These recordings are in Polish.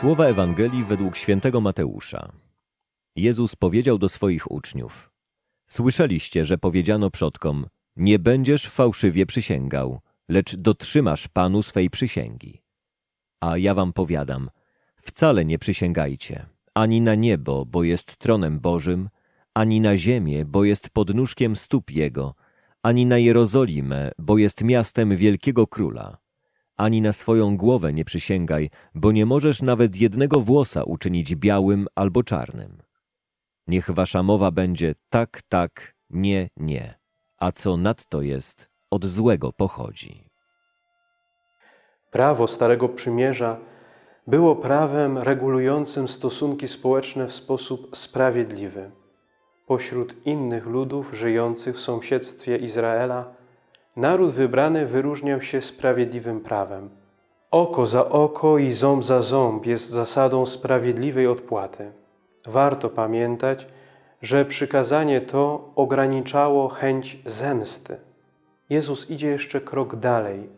Słowa Ewangelii według świętego Mateusza. Jezus powiedział do swoich uczniów: Słyszeliście, że powiedziano przodkom: Nie będziesz fałszywie przysięgał, lecz dotrzymasz Panu swej przysięgi. A ja wam powiadam: wcale nie przysięgajcie, ani na niebo, bo jest tronem Bożym, ani na ziemię, bo jest podnóżkiem stóp Jego, ani na Jerozolimę, bo jest miastem wielkiego króla ani na swoją głowę nie przysięgaj, bo nie możesz nawet jednego włosa uczynić białym albo czarnym. Niech wasza mowa będzie tak, tak, nie, nie, a co nadto jest, od złego pochodzi. Prawo Starego Przymierza było prawem regulującym stosunki społeczne w sposób sprawiedliwy. Pośród innych ludów żyjących w sąsiedztwie Izraela naród wybrany wyróżniał się sprawiedliwym prawem. Oko za oko i ząb za ząb jest zasadą sprawiedliwej odpłaty. Warto pamiętać, że przykazanie to ograniczało chęć zemsty. Jezus idzie jeszcze krok dalej.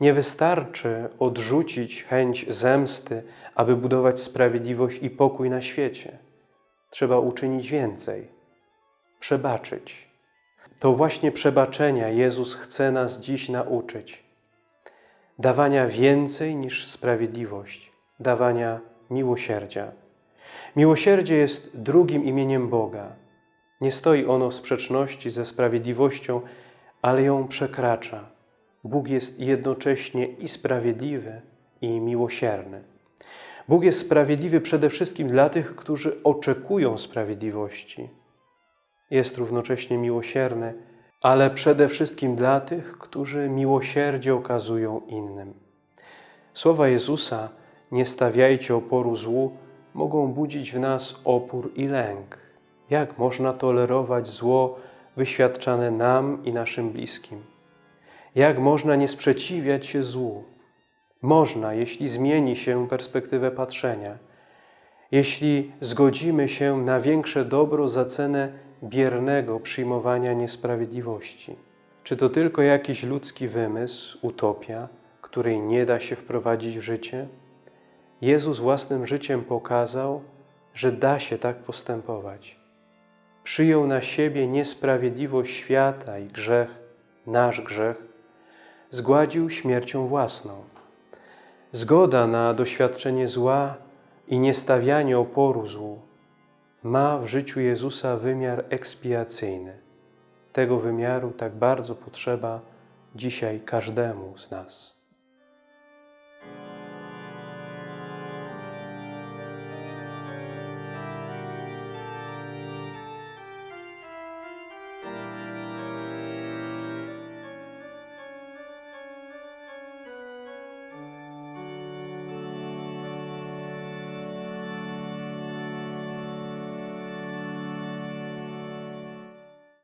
Nie wystarczy odrzucić chęć zemsty, aby budować sprawiedliwość i pokój na świecie. Trzeba uczynić więcej. Przebaczyć. To właśnie przebaczenia Jezus chce nas dziś nauczyć. Dawania więcej niż sprawiedliwość, dawania miłosierdzia. Miłosierdzie jest drugim imieniem Boga. Nie stoi ono w sprzeczności ze sprawiedliwością, ale ją przekracza. Bóg jest jednocześnie i sprawiedliwy, i miłosierny. Bóg jest sprawiedliwy przede wszystkim dla tych, którzy oczekują sprawiedliwości. Jest równocześnie miłosierny, ale przede wszystkim dla tych, którzy miłosierdzie okazują innym. Słowa Jezusa, nie stawiajcie oporu złu, mogą budzić w nas opór i lęk. Jak można tolerować zło wyświadczane nam i naszym bliskim? Jak można nie sprzeciwiać się złu? Można, jeśli zmieni się perspektywę patrzenia, jeśli zgodzimy się na większe dobro za cenę biernego przyjmowania niesprawiedliwości. Czy to tylko jakiś ludzki wymysł, utopia, której nie da się wprowadzić w życie? Jezus własnym życiem pokazał, że da się tak postępować. Przyjął na siebie niesprawiedliwość świata i grzech, nasz grzech, zgładził śmiercią własną. Zgoda na doświadczenie zła i niestawianie oporu złu ma w życiu Jezusa wymiar ekspiacyjny. Tego wymiaru tak bardzo potrzeba dzisiaj każdemu z nas.